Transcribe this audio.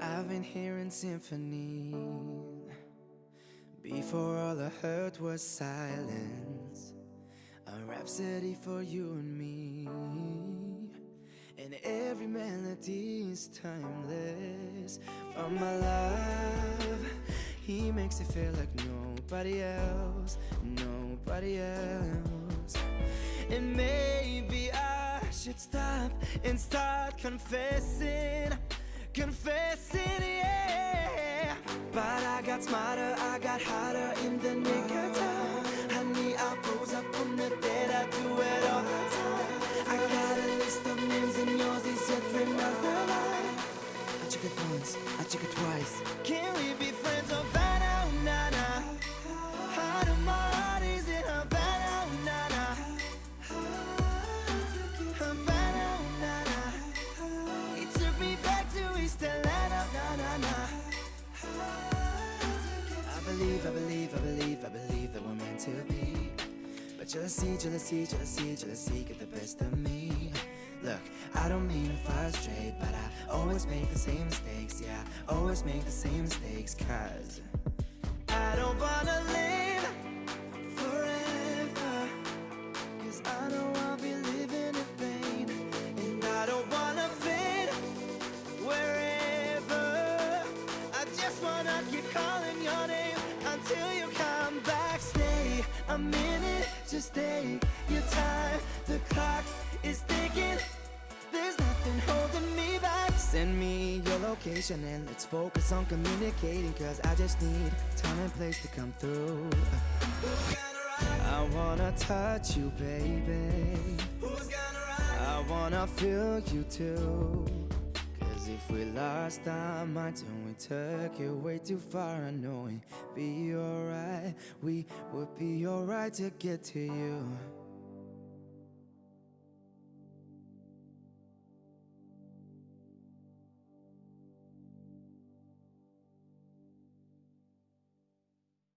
I've been hearing symphony Before all I heard was silence. A rhapsody for you and me And every melody is timeless. For my love He makes it feel like nobody else Nobody else. And maybe I should stop and start confessing confessing, yeah. But I got smarter, I got hotter in the nick of time. Honey, I rose up from the dead, I do it all the time. I got a list of names and yours is yet another line I check it once, I check it twice. Can we be believe, I believe, I believe, I believe that we're meant to be. But jealousy, jealousy, jealousy, jealousy get the best of me. Look, I don't mean to frustrate But I always make the same mistakes, yeah Always make the same mistakes Cause I don't wanna live forever. Cause I know I'll be living in vain And I don't wanna fade wherever. I just wanna keep calling a minute, just take your time The clock is ticking. There's nothing holding me back. Send me your location and let's focus on communicating Cause I just need time and place to come through. I wanna touch you, baby. Who's gonna ride? I wanna feel you too if we lost our minds and we took it way too far I know it'd be alright. We would be alright to get to you